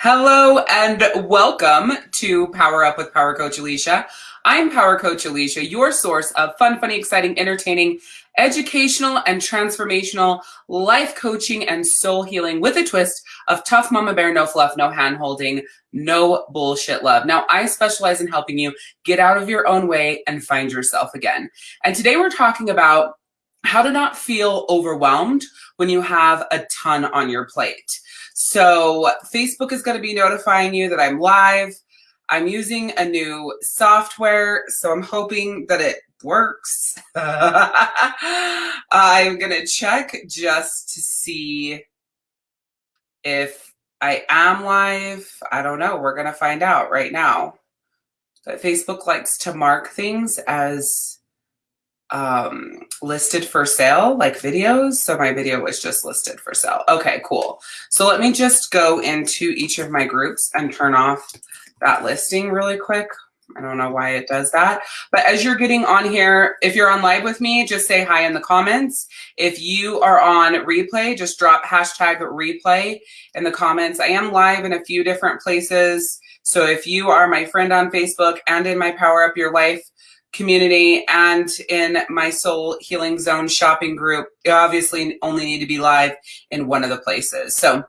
Hello and welcome to Power Up with Power Coach Alicia. I'm Power Coach Alicia, your source of fun, funny, exciting, entertaining, educational, and transformational life coaching and soul healing with a twist of tough mama bear, no fluff, no hand holding, no bullshit love. Now, I specialize in helping you get out of your own way and find yourself again. And today we're talking about how to not feel overwhelmed when you have a ton on your plate. So Facebook is going to be notifying you that I'm live. I'm using a new software, so I'm hoping that it works. I'm going to check just to see if I am live. I don't know. We're going to find out right now. But Facebook likes to mark things as um, listed for sale, like videos. So my video was just listed for sale. Okay, cool. So let me just go into each of my groups and turn off that listing really quick. I don't know why it does that. But as you're getting on here, if you're on live with me, just say hi in the comments. If you are on replay, just drop hashtag replay in the comments. I am live in a few different places. So if you are my friend on Facebook and in my Power Up Your Life community and in my soul healing zone shopping group you obviously only need to be live in one of the places. So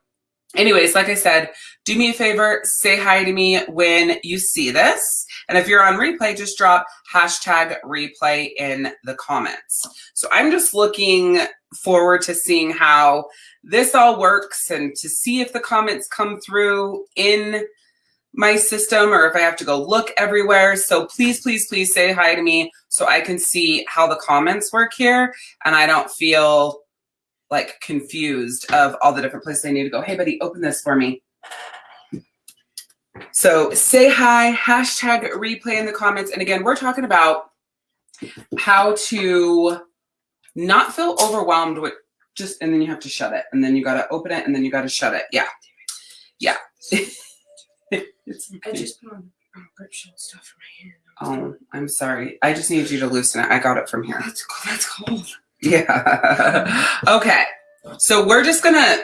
anyways like i said do me a favor say hi to me when you see this. And if you're on replay just drop hashtag replay in the comments. So i'm just looking forward to seeing how this all works and to see if the comments come through in my system or if I have to go look everywhere. So please, please, please say hi to me so I can see how the comments work here and I don't feel like confused of all the different places I need to go. Hey buddy, open this for me. So say hi, hashtag replay in the comments. And again, we're talking about how to not feel overwhelmed with just, and then you have to shut it and then you got to open it and then you got to shut it. Yeah. Yeah. it's okay. I just put on um, grip shield stuff for my hand. Oh, I'm sorry. I just need you to loosen it. I got it from here. That's cold. That's cold. Yeah. okay. So we're just gonna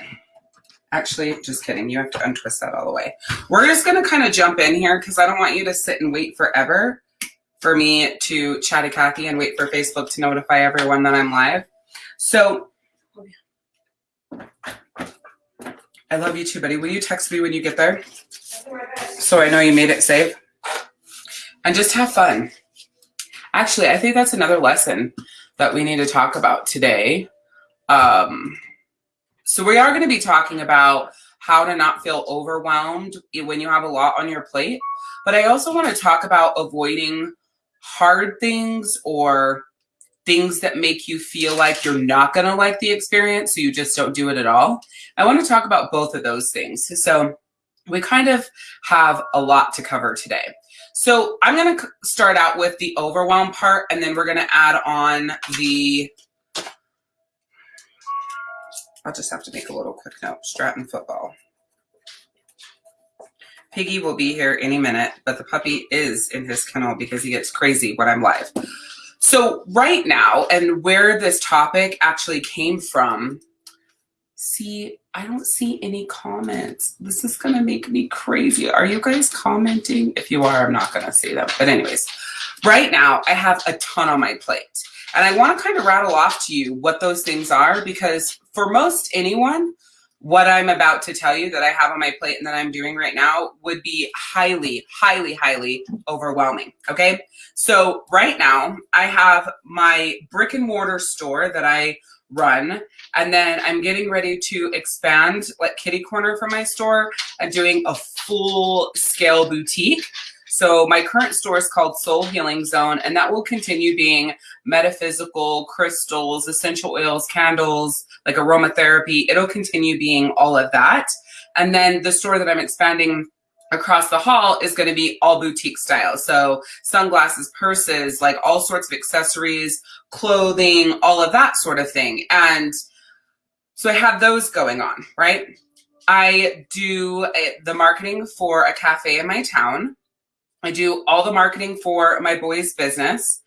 actually just kidding. You have to untwist that all the way. We're just gonna kind of jump in here because I don't want you to sit and wait forever for me to chat chatty Cathy and wait for Facebook to notify everyone that I'm live. So I love you too, buddy. Will you text me when you get there? So I know you made it safe. And just have fun. Actually, I think that's another lesson that we need to talk about today. Um, so we are going to be talking about how to not feel overwhelmed when you have a lot on your plate. But I also want to talk about avoiding hard things or things that make you feel like you're not going to like the experience, so you just don't do it at all. I want to talk about both of those things. So we kind of have a lot to cover today. So I'm going to start out with the overwhelm part, and then we're going to add on the, I'll just have to make a little quick note, Stratton football. Piggy will be here any minute, but the puppy is in his kennel because he gets crazy when I'm live. So right now, and where this topic actually came from, see, I don't see any comments. This is gonna make me crazy. Are you guys commenting? If you are, I'm not gonna see them. But anyways, right now I have a ton on my plate. And I wanna kind of rattle off to you what those things are because for most anyone, what I'm about to tell you that I have on my plate and that I'm doing right now would be highly, highly, highly overwhelming. Okay. So right now I have my brick and mortar store that I run. And then I'm getting ready to expand like kitty corner for my store and doing a full scale boutique. So my current store is called Soul Healing Zone, and that will continue being metaphysical, crystals, essential oils, candles, like aromatherapy. It'll continue being all of that. And then the store that I'm expanding across the hall is going to be all boutique style. So sunglasses, purses, like all sorts of accessories, clothing, all of that sort of thing. And so I have those going on, right? I do the marketing for a cafe in my town. I do all the marketing for my boys' business.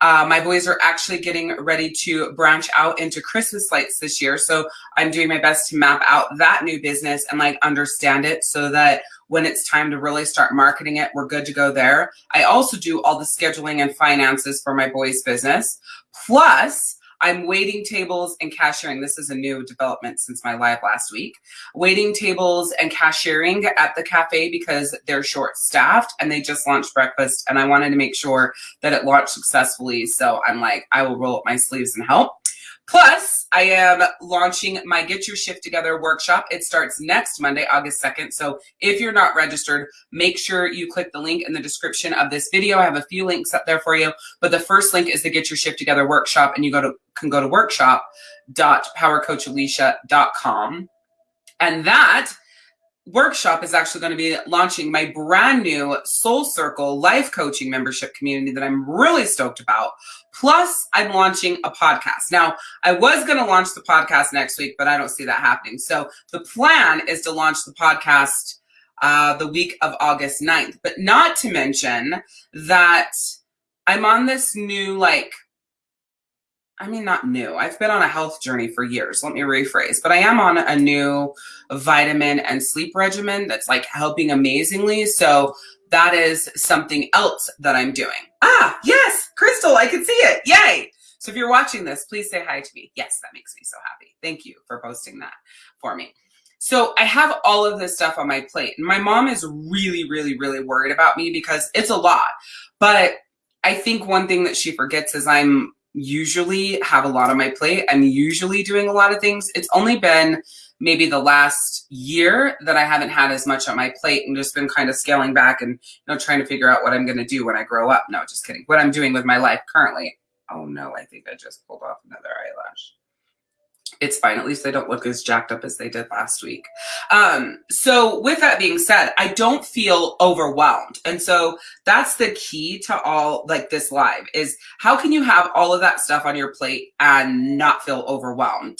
Uh, my boys are actually getting ready to branch out into Christmas lights this year. So I'm doing my best to map out that new business and like understand it so that when it's time to really start marketing it, we're good to go there. I also do all the scheduling and finances for my boys' business. Plus, I'm waiting tables and cashiering. This is a new development since my live last week. Waiting tables and cashiering at the cafe because they're short staffed and they just launched breakfast and I wanted to make sure that it launched successfully. So I'm like, I will roll up my sleeves and help. Plus, I am launching my Get Your Shift Together workshop. It starts next Monday, August 2nd. So if you're not registered, make sure you click the link in the description of this video. I have a few links up there for you, but the first link is the Get Your Shift Together workshop, and you go to can go to workshop.powercoachalicia.com. And that workshop is actually going to be launching my brand new Soul Circle life coaching membership community that I'm really stoked about. Plus, I'm launching a podcast. Now, I was going to launch the podcast next week, but I don't see that happening. So the plan is to launch the podcast uh, the week of August 9th, but not to mention that I'm on this new like I mean, not new. I've been on a health journey for years. Let me rephrase. But I am on a new vitamin and sleep regimen that's like helping amazingly. So that is something else that I'm doing. Ah, yes, Crystal, I can see it. Yay. So if you're watching this, please say hi to me. Yes, that makes me so happy. Thank you for posting that for me. So I have all of this stuff on my plate. And my mom is really, really, really worried about me because it's a lot. But I think one thing that she forgets is I'm usually have a lot on my plate. I'm usually doing a lot of things. It's only been maybe the last year that I haven't had as much on my plate and just been kind of scaling back and you know trying to figure out what I'm going to do when I grow up. No, just kidding. What I'm doing with my life currently. Oh no, I think I just pulled off another eyelash it's fine. At least they don't look as jacked up as they did last week. Um, so with that being said, I don't feel overwhelmed. And so that's the key to all like this live is how can you have all of that stuff on your plate and not feel overwhelmed?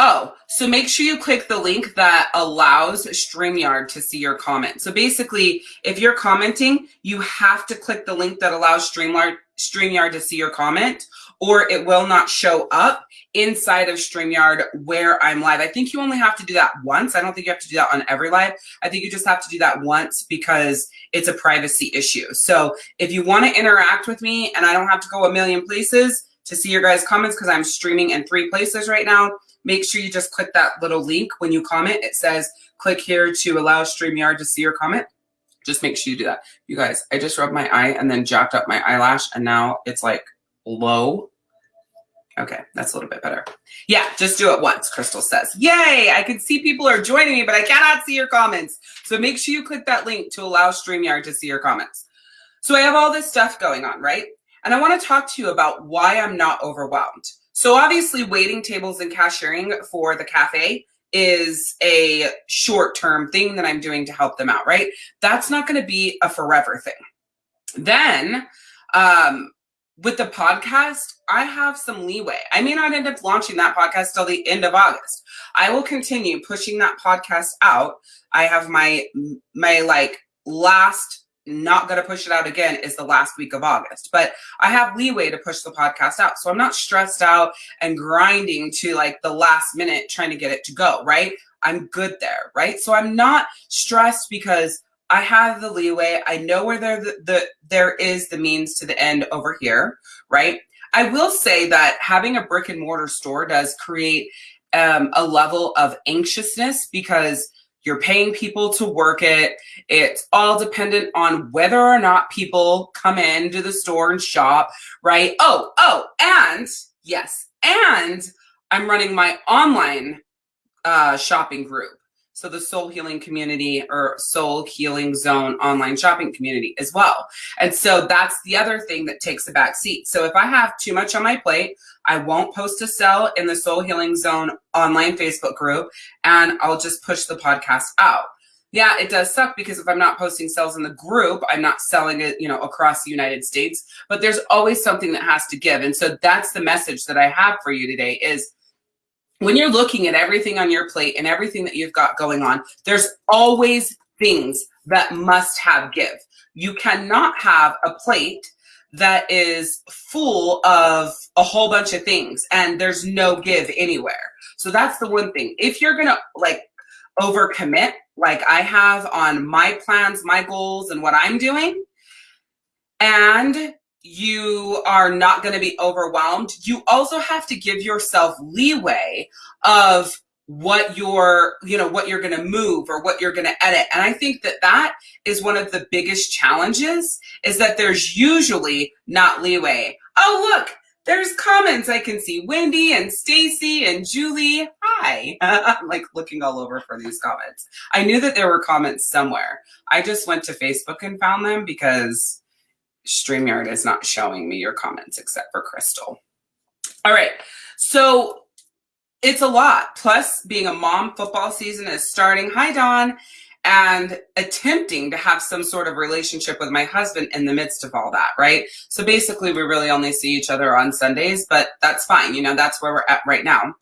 Oh, so make sure you click the link that allows StreamYard to see your comment. So basically, if you're commenting, you have to click the link that allows StreamYard, StreamYard to see your comment, or it will not show up inside of StreamYard where I'm live. I think you only have to do that once. I don't think you have to do that on every live. I think you just have to do that once because it's a privacy issue. So if you want to interact with me and I don't have to go a million places to see your guys' comments because I'm streaming in three places right now, make sure you just click that little link when you comment. It says, click here to allow StreamYard to see your comment. Just make sure you do that. You guys, I just rubbed my eye and then jacked up my eyelash and now it's like low. Okay, that's a little bit better. Yeah, just do it once, Crystal says. Yay, I can see people are joining me, but I cannot see your comments. So make sure you click that link to allow StreamYard to see your comments. So I have all this stuff going on, right? And I want to talk to you about why I'm not overwhelmed. So obviously waiting tables and cashiering for the cafe is a short-term thing that I'm doing to help them out, right? That's not going to be a forever thing. Then um, with the podcast, I have some leeway. I may not end up launching that podcast till the end of August. I will continue pushing that podcast out. I have my my like last not going to push it out again is the last week of August. But I have leeway to push the podcast out. So I'm not stressed out and grinding to like the last minute trying to get it to go, right? I'm good there, right? So I'm not stressed because I have the leeway. I know where there the, the there is the means to the end over here, right? I will say that having a brick and mortar store does create um, a level of anxiousness because you're paying people to work it. It's all dependent on whether or not people come into the store and shop, right? Oh, oh, and yes, and I'm running my online uh, shopping group. So the Soul Healing Community or Soul Healing Zone online shopping community as well. And so that's the other thing that takes a back seat. So if I have too much on my plate, I won't post a sell in the Soul Healing Zone online Facebook group and I'll just push the podcast out. Yeah, it does suck because if I'm not posting sales in the group, I'm not selling it, you know, across the United States, but there's always something that has to give. And so that's the message that I have for you today is when you're looking at everything on your plate and everything that you've got going on, there's always things that must have give. you cannot have a plate that is full of a whole bunch of things and there's no give anywhere. So that's the one thing. If you're going to like overcommit like I have on my plans, my goals and what I'm doing and you are not going to be overwhelmed, you also have to give yourself leeway of what you're you know what you're going to move or what you're going to edit. And i think that that is one of the biggest challenges is that there's usually not leeway. Oh look there's comments. I can see wendy and stacy and julie. Hi. I'm like looking all over for these comments. I knew that there were comments somewhere. I just went to facebook and found them because StreamYard is not showing me your comments except for Crystal. All right, so it's a lot. Plus, being a mom, football season is starting. Hi, Dawn. And attempting to have some sort of relationship with my husband in the midst of all that, right? So basically, we really only see each other on Sundays, but that's fine. You know, that's where we're at right now.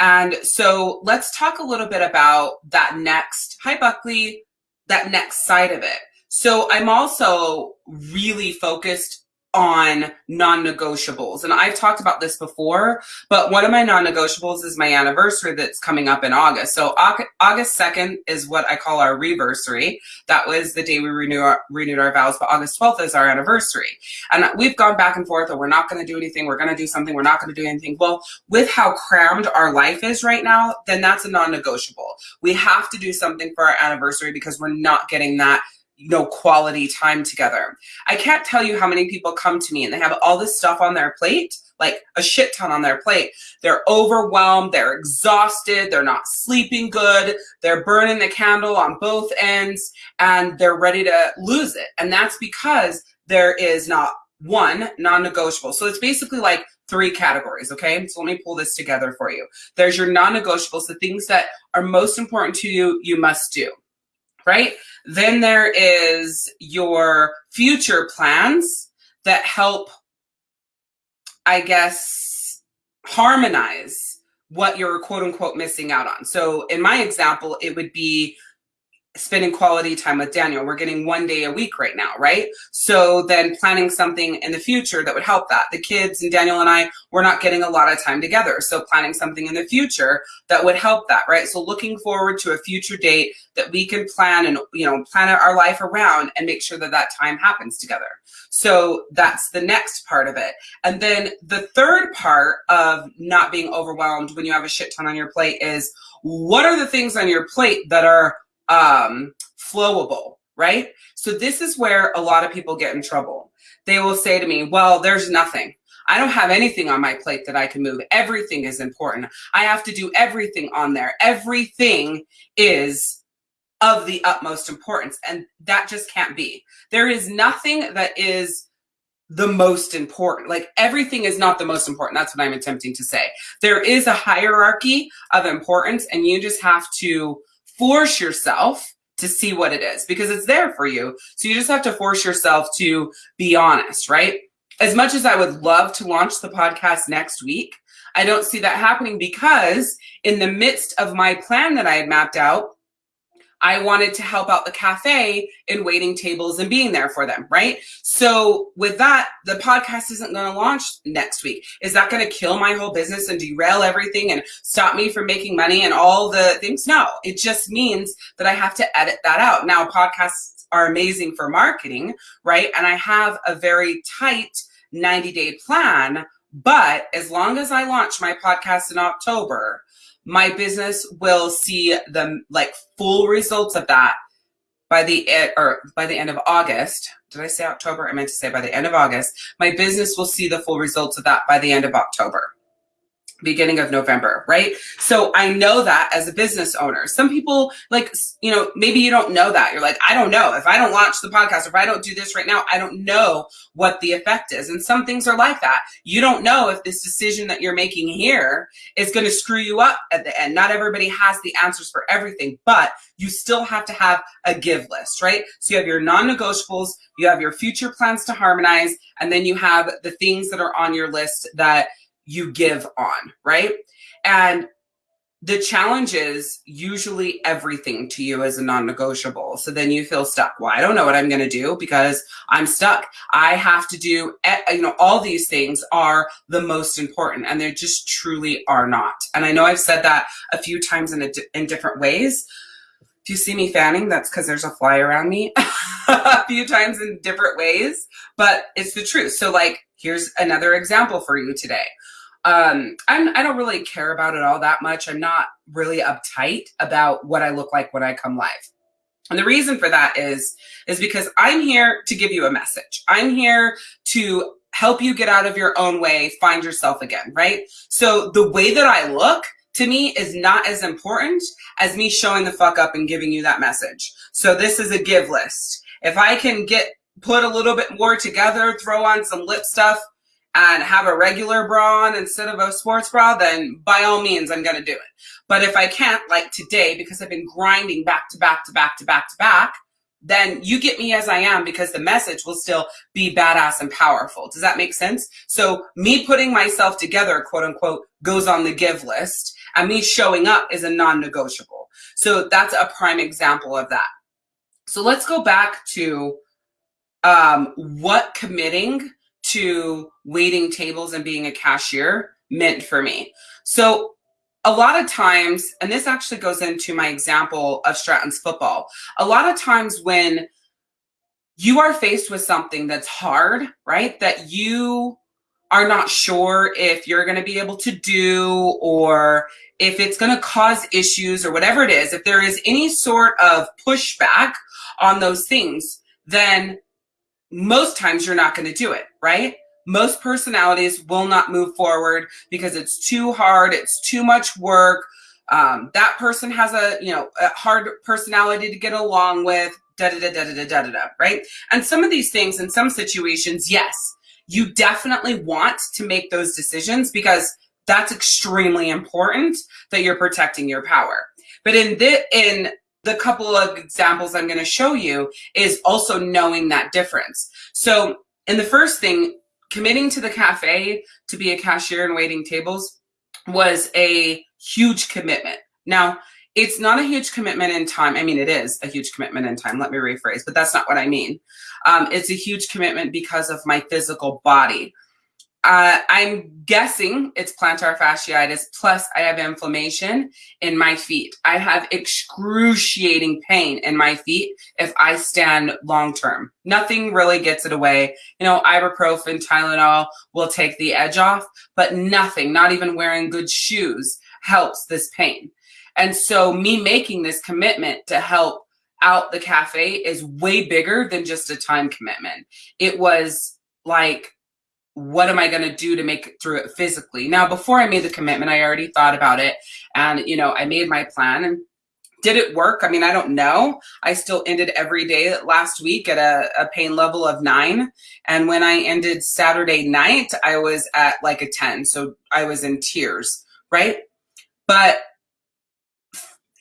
And so let's talk a little bit about that next, hi, Buckley, that next side of it. So I'm also really focused on non-negotiables. And I've talked about this before, but one of my non-negotiables is my anniversary that's coming up in August. So August 2nd is what I call our reversary. That was the day we renew our, renewed our vows, but August 12th is our anniversary. And we've gone back and forth, or we're not going to do anything, we're going to do something, we're not going to do anything. Well, with how crammed our life is right now, then that's a non-negotiable. We have to do something for our anniversary because we're not getting that you know, quality time together. I can't tell you how many people come to me and they have all this stuff on their plate, like a shit ton on their plate. They're overwhelmed, they're exhausted, they're not sleeping good, they're burning the candle on both ends, and they're ready to lose it. And that's because there is not one non-negotiable. So it's basically like three categories, okay? So let me pull this together for you. There's your non-negotiables, the things that are most important to you, you must do right? Then there is your future plans that help, I guess, harmonize what you're quote unquote missing out on. So in my example, it would be spending quality time with Daniel. We're getting one day a week right now, right? So then planning something in the future that would help that. The kids and Daniel and I, we're not getting a lot of time together. So planning something in the future that would help that, right? So looking forward to a future date that we can plan and, you know, plan our life around and make sure that that time happens together. So that's the next part of it. And then the third part of not being overwhelmed when you have a shit ton on your plate is what are the things on your plate that are um, flowable, right? So this is where a lot of people get in trouble. They will say to me, well, there's nothing. I don't have anything on my plate that I can move. Everything is important. I have to do everything on there. Everything is of the utmost importance. And that just can't be. There is nothing that is the most important. Like everything is not the most important. That's what I'm attempting to say. There is a hierarchy of importance and you just have to force yourself to see what it is because it's there for you. So you just have to force yourself to be honest, right? As much as I would love to launch the podcast next week, I don't see that happening because in the midst of my plan that I had mapped out, I wanted to help out the cafe in waiting tables and being there for them, right? So with that, the podcast isn't going to launch next week. Is that going to kill my whole business and derail everything and stop me from making money and all the things? No, it just means that I have to edit that out. Now, podcasts are amazing for marketing, right? And I have a very tight 90 day plan. But as long as I launch my podcast in October, my business will see the like full results of that by the or by the end of August. Did I say October? I meant to say by the end of August. My business will see the full results of that by the end of October beginning of November, right? So I know that as a business owner. Some people like, you know, maybe you don't know that. You're like, I don't know. If I don't launch the podcast, if I don't do this right now, I don't know what the effect is. And some things are like that. You don't know if this decision that you're making here is going to screw you up at the end. Not everybody has the answers for everything, but you still have to have a give list, right? So you have your non-negotiables, you have your future plans to harmonize, and then you have the things that are on your list that you give on, right? And the challenge is usually everything to you is a non-negotiable. So then you feel stuck. Well i don't know what i'm going to do because i'm stuck. I have to do you know all these things are the most important and they just truly are not. And i know i've said that a few times in, a, in different ways. If you see me fanning that's because there's a fly around me a few times in different ways but it's the truth. So like here's another example for you today um, I'm, I don't really care about it all that much. I'm not really uptight about what I look like when I come live. And the reason for that is, is because I'm here to give you a message. I'm here to help you get out of your own way, find yourself again, right? So the way that I look to me is not as important as me showing the fuck up and giving you that message. So this is a give list. If I can get, put a little bit more together, throw on some lip stuff, and have a regular bra on instead of a sports bra, then by all means, I'm going to do it. But if I can't, like today, because I've been grinding back to back to back to back to back, then you get me as I am because the message will still be badass and powerful. Does that make sense? So me putting myself together, quote unquote, goes on the give list and me showing up is a non-negotiable. So that's a prime example of that. So let's go back to um, what committing to waiting tables and being a cashier meant for me. So a lot of times, and this actually goes into my example of Stratton's football, a lot of times when you are faced with something that's hard, right? That you are not sure if you're going to be able to do or if it's going to cause issues or whatever it is, if there is any sort of pushback on those things, then most times you're not going to do it, right? Most personalities will not move forward because it's too hard, it's too much work. Um, that person has a, you know, a hard personality to get along with, da da da da da da da da, right? And some of these things in some situations, yes, you definitely want to make those decisions because that's extremely important that you're protecting your power. But in the in the couple of examples I'm going to show you is also knowing that difference. So in the first thing, committing to the cafe to be a cashier and waiting tables was a huge commitment. Now, it's not a huge commitment in time. I mean, it is a huge commitment in time. Let me rephrase, but that's not what I mean. Um, it's a huge commitment because of my physical body. Uh, I'm guessing it's plantar fasciitis, plus I have inflammation in my feet. I have excruciating pain in my feet if I stand long term. Nothing really gets it away. You know, ibuprofen, Tylenol will take the edge off, but nothing, not even wearing good shoes, helps this pain. And so, me making this commitment to help out the cafe is way bigger than just a time commitment. It was like, what am I going to do to make it through it physically? Now, before I made the commitment, I already thought about it and, you know, I made my plan and did it work? I mean, I don't know. I still ended every day last week at a, a pain level of nine. And when I ended Saturday night, I was at like a 10. So I was in tears, right? But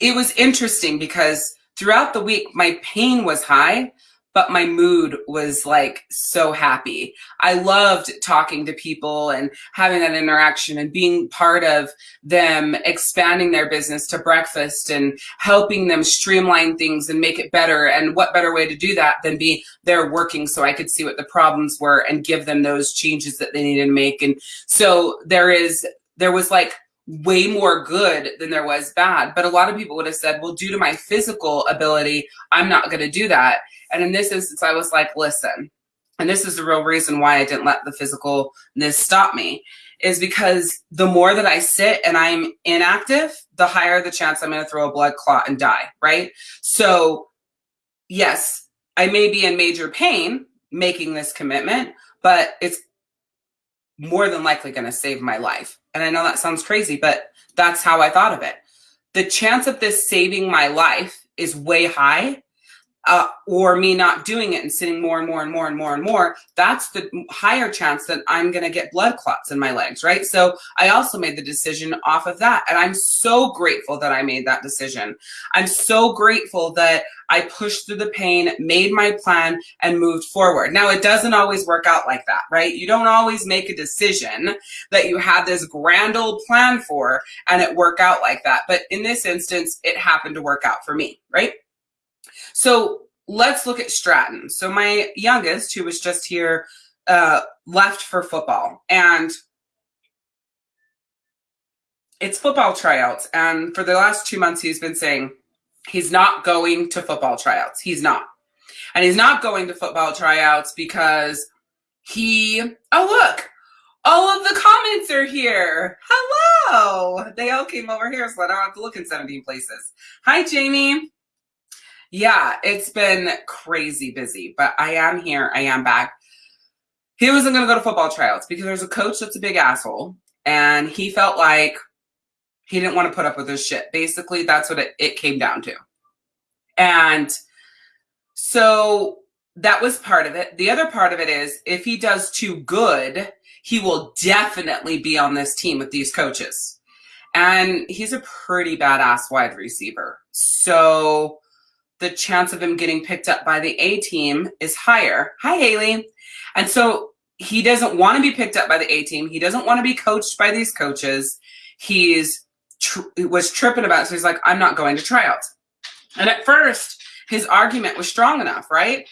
it was interesting because throughout the week, my pain was high, but my mood was like so happy. I loved talking to people and having that interaction and being part of them expanding their business to breakfast and helping them streamline things and make it better. And what better way to do that than be there working so I could see what the problems were and give them those changes that they needed to make. And so there is, there was like way more good than there was bad. But a lot of people would have said, well, due to my physical ability, I'm not going to do that. And in this instance, I was like, listen, and this is the real reason why I didn't let the physicalness stop me, is because the more that I sit and I'm inactive, the higher the chance I'm going to throw a blood clot and die, right? So, yes, I may be in major pain making this commitment, but it's more than likely going to save my life. And I know that sounds crazy, but that's how I thought of it. The chance of this saving my life is way high uh, or me not doing it and sitting more and more and more and more and more, that's the higher chance that I'm going to get blood clots in my legs, right? So I also made the decision off of that. And I'm so grateful that I made that decision. I'm so grateful that I pushed through the pain, made my plan, and moved forward. Now, it doesn't always work out like that, right? You don't always make a decision that you had this grand old plan for and it work out like that. But in this instance, it happened to work out for me, right? So let's look at Stratton. So my youngest, who was just here, uh, left for football. And it's football tryouts. And for the last two months, he's been saying he's not going to football tryouts. He's not. And he's not going to football tryouts because he, oh, look, all of the comments are here. Hello. They all came over here, so I don't have to look in 17 places. Hi, Jamie. Yeah, it's been crazy busy, but I am here. I am back. He wasn't going to go to football tryouts because there's a coach that's a big asshole, and he felt like he didn't want to put up with this shit. Basically, that's what it, it came down to. And so that was part of it. The other part of it is if he does too good, he will definitely be on this team with these coaches. And he's a pretty badass wide receiver. So the chance of him getting picked up by the A team is higher. Hi, Haley. And so he doesn't want to be picked up by the A team. He doesn't want to be coached by these coaches. He's tr- was tripping about it. So he's like, I'm not going to tryouts. And at first, his argument was strong enough, right?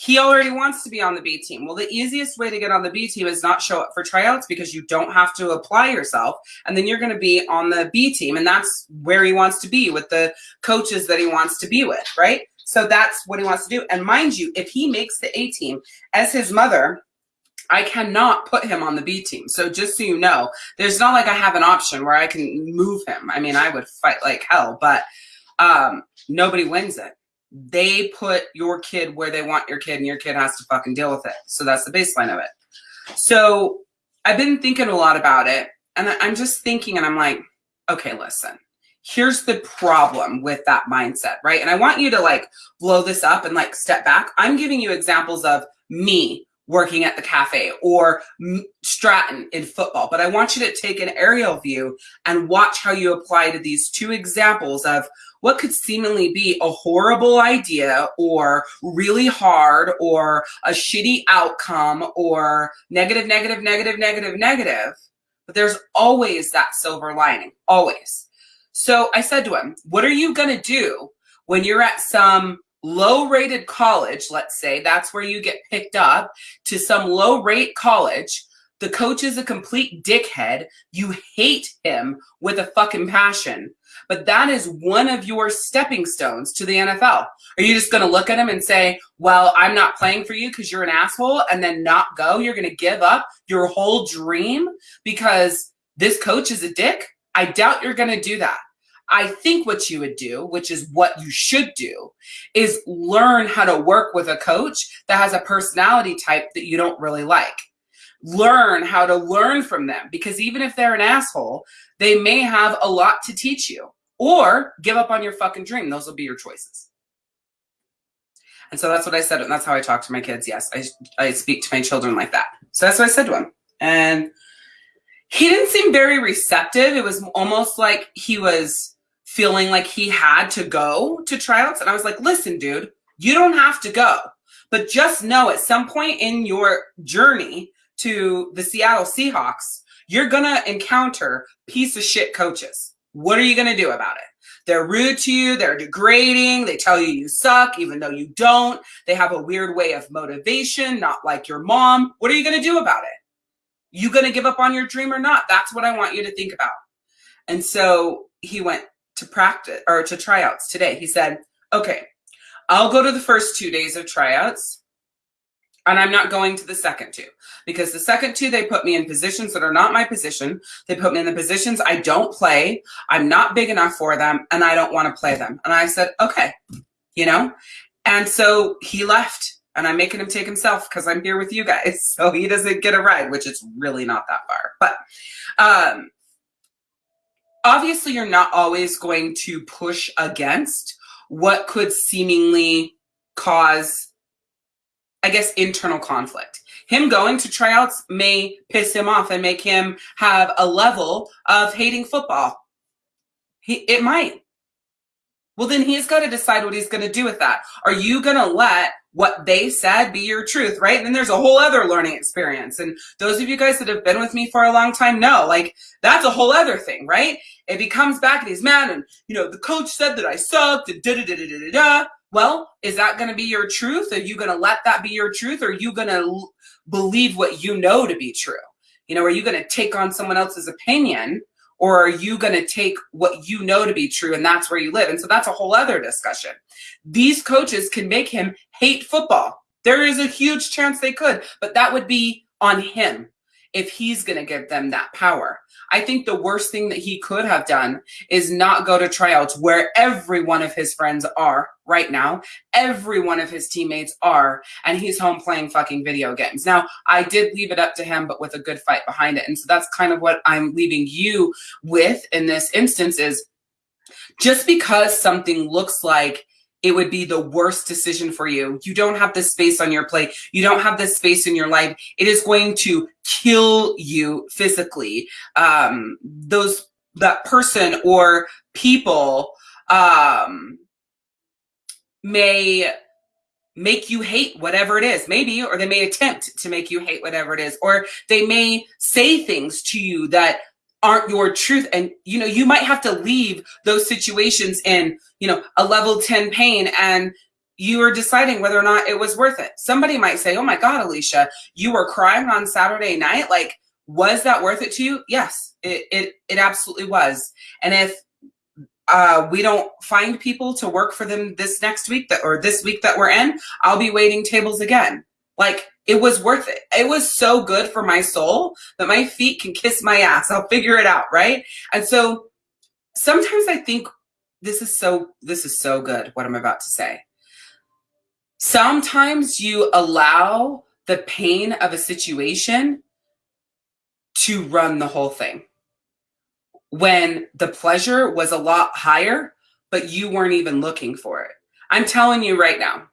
He already wants to be on the B team. Well, the easiest way to get on the B team is not show up for tryouts because you don't have to apply yourself. And then you're going to be on the B team. And that's where he wants to be with the coaches that he wants to be with, right? So that's what he wants to do. And mind you, if he makes the A team as his mother, I cannot put him on the B team. So just so you know, there's not like I have an option where I can move him. I mean, I would fight like hell, but um, nobody wins it they put your kid where they want your kid and your kid has to fucking deal with it. So that's the baseline of it. So I've been thinking a lot about it and I'm just thinking and I'm like, okay, listen, here's the problem with that mindset, right? And I want you to like blow this up and like step back. I'm giving you examples of me working at the cafe or Stratton in football, but I want you to take an aerial view and watch how you apply to these two examples of what could seemingly be a horrible idea or really hard or a shitty outcome or negative, negative, negative, negative, negative. But there's always that silver lining, always. So I said to him, What are you going to do when you're at some low rated college? Let's say that's where you get picked up to some low rate college. The coach is a complete dickhead. You hate him with a fucking passion but that is one of your stepping stones to the NFL. Are you just going to look at him and say, well, I'm not playing for you because you're an asshole and then not go? You're going to give up your whole dream because this coach is a dick? I doubt you're going to do that. I think what you would do, which is what you should do, is learn how to work with a coach that has a personality type that you don't really like. Learn how to learn from them because even if they're an asshole, they may have a lot to teach you or give up on your fucking dream. Those will be your choices. And so that's what I said. And that's how I talk to my kids. Yes, I, I speak to my children like that. So that's what I said to him. And he didn't seem very receptive. It was almost like he was feeling like he had to go to tryouts. And I was like, listen, dude, you don't have to go. But just know at some point in your journey to the Seattle Seahawks, you're going to encounter piece of shit coaches. What are you going to do about it? They're rude to you. They're degrading. They tell you you suck, even though you don't. They have a weird way of motivation, not like your mom. What are you going to do about it? You going to give up on your dream or not? That's what I want you to think about. And so he went to practice or to tryouts today. He said, okay, I'll go to the first two days of tryouts and I'm not going to the second two because the second two, they put me in positions that are not my position. They put me in the positions I don't play. I'm not big enough for them and I don't want to play them. And I said, okay, you know? And so he left and I'm making him take himself because I'm here with you guys. So he doesn't get a ride, which is really not that far. But um, obviously, you're not always going to push against what could seemingly cause, I guess, internal conflict. Him going to tryouts may piss him off and make him have a level of hating football. He, it might. Well, then he's got to decide what he's going to do with that. Are you going to let what they said be your truth, right? And then there's a whole other learning experience. And those of you guys that have been with me for a long time know, like, that's a whole other thing, right? If he comes back and he's mad and, you know, the coach said that I sucked and da da da da da da. Well, is that going to be your truth? Are you going to let that be your truth? Or are you going to believe what you know to be true? You know, are you going to take on someone else's opinion or are you going to take what you know to be true and that's where you live? And so that's a whole other discussion. These coaches can make him hate football. There is a huge chance they could, but that would be on him if he's going to give them that power. I think the worst thing that he could have done is not go to tryouts where every one of his friends are right now. Every one of his teammates are, and he's home playing fucking video games. Now, I did leave it up to him, but with a good fight behind it. And so that's kind of what I'm leaving you with in this instance is just because something looks like it would be the worst decision for you. You don't have this space on your plate. You don't have this space in your life. It is going to kill you physically. Um, those that person or people um, may make you hate whatever it is, maybe, or they may attempt to make you hate whatever it is, or they may say things to you that aren't your truth. And you know you might have to leave those situations in you know a level 10 pain and you are deciding whether or not it was worth it. Somebody might say oh my god alicia you were crying on saturday night. Like was that worth it to you? Yes it it, it absolutely was. And if uh, we don't find people to work for them this next week that or this week that we're in i'll be waiting tables again. Like it was worth it. It was so good for my soul that my feet can kiss my ass. I'll figure it out, right? And so sometimes I think this is so this is so good what I'm about to say. Sometimes you allow the pain of a situation to run the whole thing. When the pleasure was a lot higher, but you weren't even looking for it. I'm telling you right now,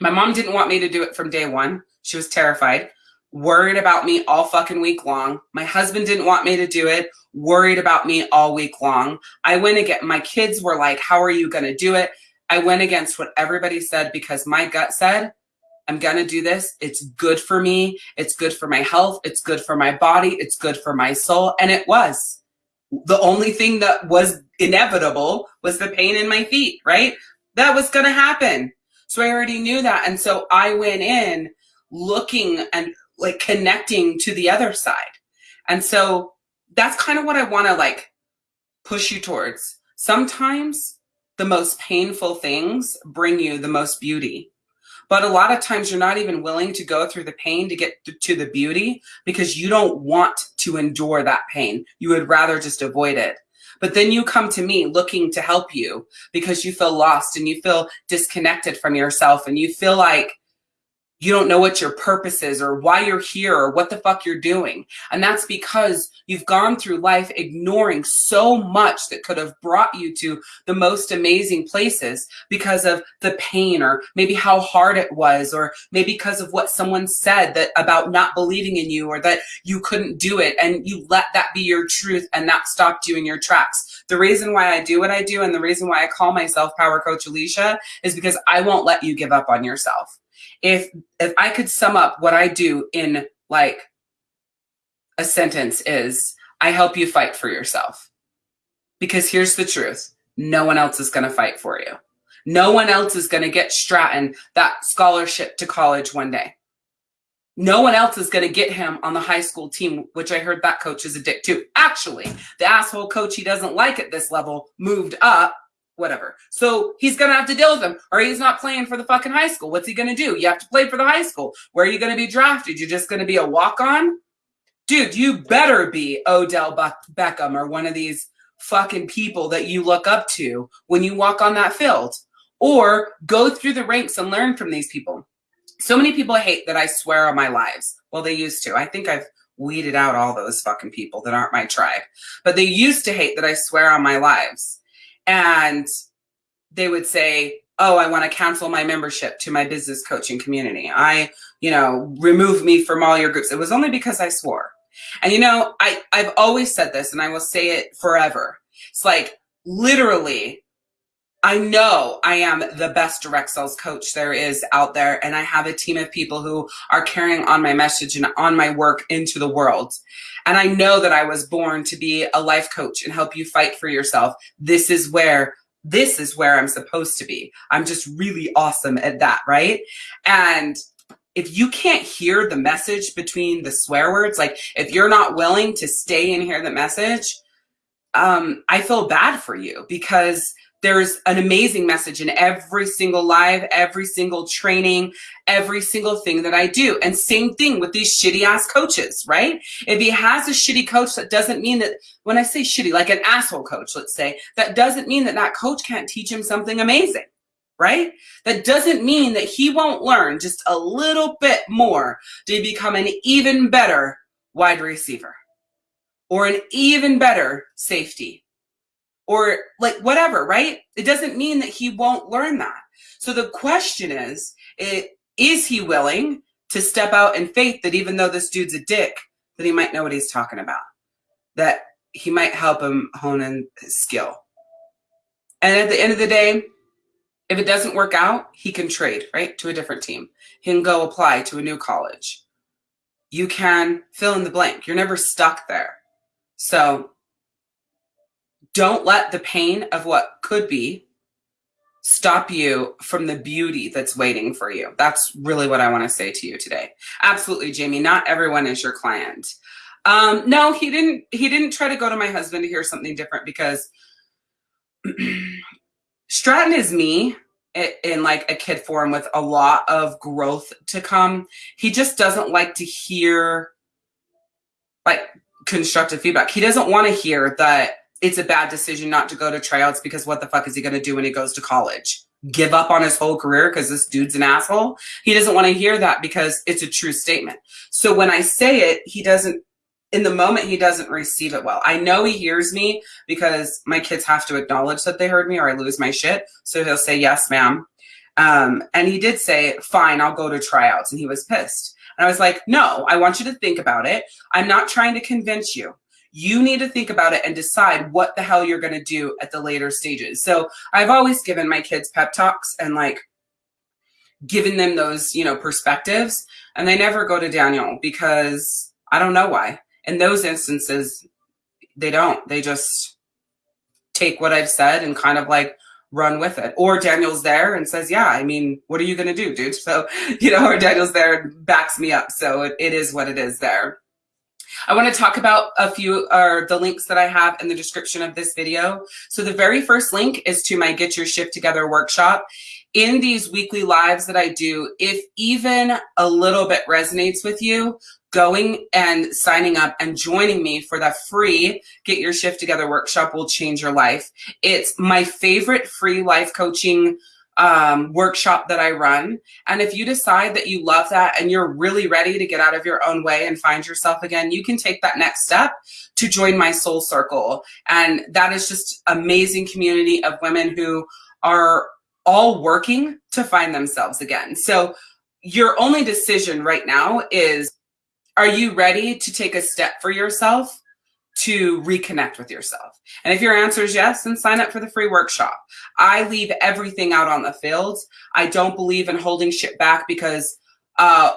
my mom didn't want me to do it from day one. She was terrified, worried about me all fucking week long. My husband didn't want me to do it, worried about me all week long. I went again. My kids were like, How are you going to do it? I went against what everybody said because my gut said, I'm going to do this. It's good for me. It's good for my health. It's good for my body. It's good for my soul. And it was. The only thing that was inevitable was the pain in my feet, right? That was going to happen. So I already knew that. And so I went in looking and like connecting to the other side. And so that's kind of what I want to like push you towards. Sometimes the most painful things bring you the most beauty. But a lot of times you're not even willing to go through the pain to get to the beauty because you don't want to endure that pain. You would rather just avoid it. But then you come to me looking to help you because you feel lost and you feel disconnected from yourself and you feel like you don't know what your purpose is or why you're here or what the fuck you're doing. And that's because you've gone through life ignoring so much that could have brought you to the most amazing places because of the pain or maybe how hard it was or maybe because of what someone said that about not believing in you or that you couldn't do it and you let that be your truth and that stopped you in your tracks. The reason why I do what I do and the reason why I call myself Power Coach Alicia is because I won't let you give up on yourself if if I could sum up what I do in like a sentence is I help you fight for yourself. Because here's the truth. No one else is going to fight for you. No one else is going to get Stratton that scholarship to college one day. No one else is going to get him on the high school team, which I heard that coach is a dick too. Actually, the asshole coach he doesn't like at this level moved up whatever. So he's going to have to deal with them or he's not playing for the fucking high school. What's he going to do? You have to play for the high school. Where are you going to be drafted? You're just going to be a walk on? Dude, you better be Odell Beckham or one of these fucking people that you look up to when you walk on that field or go through the ranks and learn from these people. So many people hate that I swear on my lives. Well, they used to. I think I've weeded out all those fucking people that aren't my tribe. But they used to hate that I swear on my lives and they would say, oh, I want to cancel my membership to my business coaching community. I, you know, remove me from all your groups. It was only because I swore. And you know, I, I've always said this and I will say it forever. It's like literally I know I am the best direct sales coach there is out there, and I have a team of people who are carrying on my message and on my work into the world. And I know that I was born to be a life coach and help you fight for yourself. This is where this is where I'm supposed to be. I'm just really awesome at that, right? And if you can't hear the message between the swear words, like if you're not willing to stay and hear the message, um, I feel bad for you because there's an amazing message in every single live, every single training, every single thing that I do. And same thing with these shitty ass coaches, right? If he has a shitty coach, that doesn't mean that when I say shitty, like an asshole coach, let's say, that doesn't mean that that coach can't teach him something amazing right? That doesn't mean that he won't learn just a little bit more to become an even better wide receiver or an even better safety or like whatever, right? It doesn't mean that he won't learn that. So the question is, is he willing to step out in faith that even though this dude's a dick, that he might know what he's talking about, that he might help him hone in his skill. And at the end of the day, if it doesn't work out, he can trade, right, to a different team. He can go apply to a new college. You can fill in the blank. You're never stuck there. So don't let the pain of what could be stop you from the beauty that's waiting for you. That's really what I want to say to you today. Absolutely, Jamie. Not everyone is your client. Um, no, he didn't. He didn't try to go to my husband to hear something different because Stratton is me in like a kid form with a lot of growth to come. He just doesn't like to hear like constructive feedback. He doesn't want to hear that it's a bad decision not to go to tryouts because what the fuck is he going to do when he goes to college? Give up on his whole career because this dude's an asshole? He doesn't want to hear that because it's a true statement. So when I say it, he doesn't, in the moment, he doesn't receive it well. I know he hears me because my kids have to acknowledge that they heard me or I lose my shit. So he'll say, yes, ma'am. Um, and he did say, fine, I'll go to tryouts. And he was pissed. And I was like, no, I want you to think about it. I'm not trying to convince you you need to think about it and decide what the hell you're going to do at the later stages. So I've always given my kids pep talks and like given them those, you know, perspectives and they never go to Daniel because I don't know why. In those instances, they don't. They just take what I've said and kind of like run with it. Or Daniel's there and says, yeah, I mean, what are you going to do, dude? So, you know, or Daniel's there and backs me up. So it, it is what it is there. I want to talk about a few or the links that I have in the description of this video. So the very first link is to my Get Your Shift Together workshop. In these weekly lives that I do, if even a little bit resonates with you, going and signing up and joining me for the free Get Your Shift Together workshop will change your life. It's my favorite free life coaching um, workshop that I run. And if you decide that you love that and you're really ready to get out of your own way and find yourself again, you can take that next step to join my soul circle. And that is just amazing community of women who are all working to find themselves again. So your only decision right now is, are you ready to take a step for yourself to reconnect with yourself? And if your answer is yes, then sign up for the free workshop. I leave everything out on the field. I don't believe in holding shit back because uh,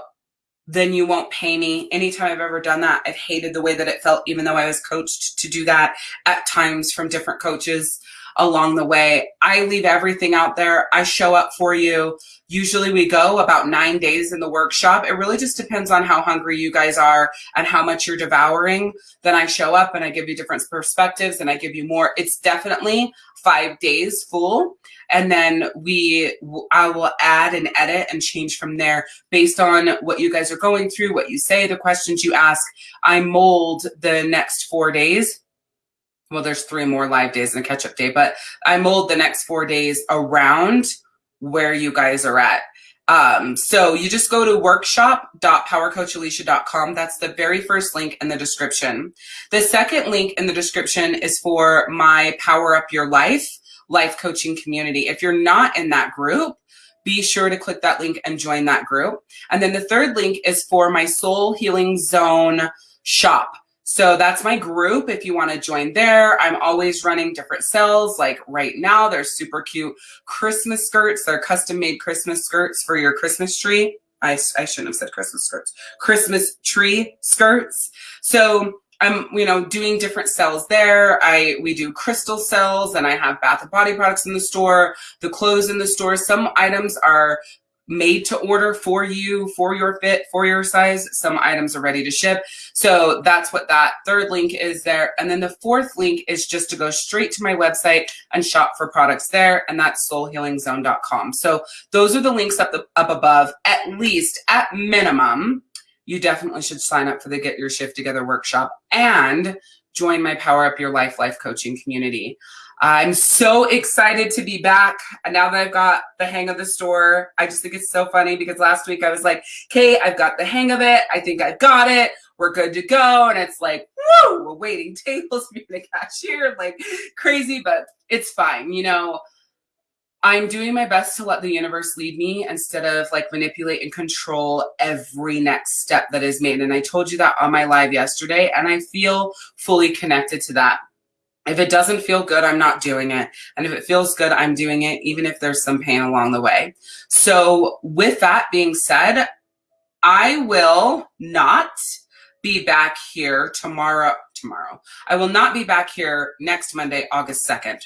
then you won't pay me. Anytime I've ever done that, I've hated the way that it felt, even though I was coached to do that at times from different coaches along the way. I leave everything out there. I show up for you. Usually we go about nine days in the workshop. It really just depends on how hungry you guys are and how much you're devouring. Then I show up and I give you different perspectives and I give you more. It's definitely five days full. And then we, I will add and edit and change from there based on what you guys are going through, what you say, the questions you ask. I mold the next four days well, there's three more live days and a catch up day, but I mold the next four days around where you guys are at. Um, so you just go to workshop.powercoachalicia.com. That's the very first link in the description. The second link in the description is for my Power Up Your Life life coaching community. If you're not in that group, be sure to click that link and join that group. And then the third link is for my Soul Healing Zone shop. So that's my group. If you want to join there, I'm always running different sales. Like right now, there's super cute Christmas skirts. They're custom made Christmas skirts for your Christmas tree. I, I shouldn't have said Christmas skirts, Christmas tree skirts. So I'm, you know, doing different sales there. I, we do crystal cells and I have bath and body products in the store, the clothes in the store. Some items are made to order for you, for your fit, for your size. Some items are ready to ship. So that's what that third link is there. And then the fourth link is just to go straight to my website and shop for products there. And that's soulhealingzone.com. So those are the links up, the, up above, at least at minimum you definitely should sign up for the Get Your Shift Together workshop and join my Power Up Your Life life coaching community. I'm so excited to be back. And now that I've got the hang of the store, I just think it's so funny because last week I was like, okay, I've got the hang of it. I think I've got it. We're good to go. And it's like, whoa, we're waiting tables, being a cashier, like crazy, but it's fine. You know, I'm doing my best to let the universe lead me instead of like manipulate and control every next step that is made. And I told you that on my live yesterday, and I feel fully connected to that. If it doesn't feel good, I'm not doing it. And if it feels good, I'm doing it, even if there's some pain along the way. So, with that being said, I will not be back here tomorrow. Tomorrow. I will not be back here next Monday, August 2nd.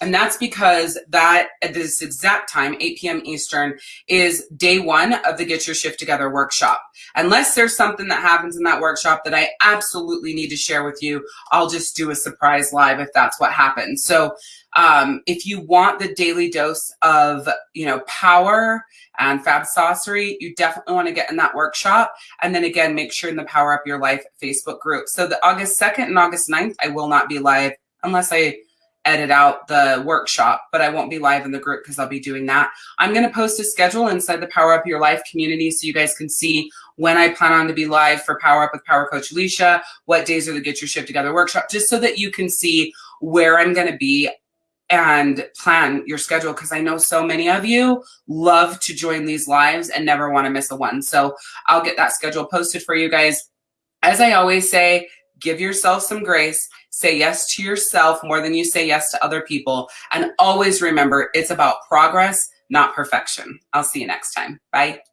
And that's because that at this exact time, 8 p.m. Eastern, is day one of the Get Your Shift Together workshop. Unless there's something that happens in that workshop that I absolutely need to share with you, I'll just do a surprise live if that's what happens. So um, if you want the daily dose of, you know, power and fab saucery, you definitely want to get in that workshop. And then again, make sure in the Power Up Your Life Facebook group. So the August 2nd and August 9th, I will not be live unless I edit out the workshop, but I won't be live in the group because I'll be doing that. I'm going to post a schedule inside the Power Up Your Life community so you guys can see when I plan on to be live for Power Up with Power Coach Alicia, what days are the Get Your Shift Together workshop, just so that you can see where I'm going to be and plan your schedule because I know so many of you love to join these lives and never want to miss a one. So I'll get that schedule posted for you guys. As I always say, give yourself some grace, say yes to yourself more than you say yes to other people. And always remember it's about progress, not perfection. I'll see you next time. Bye.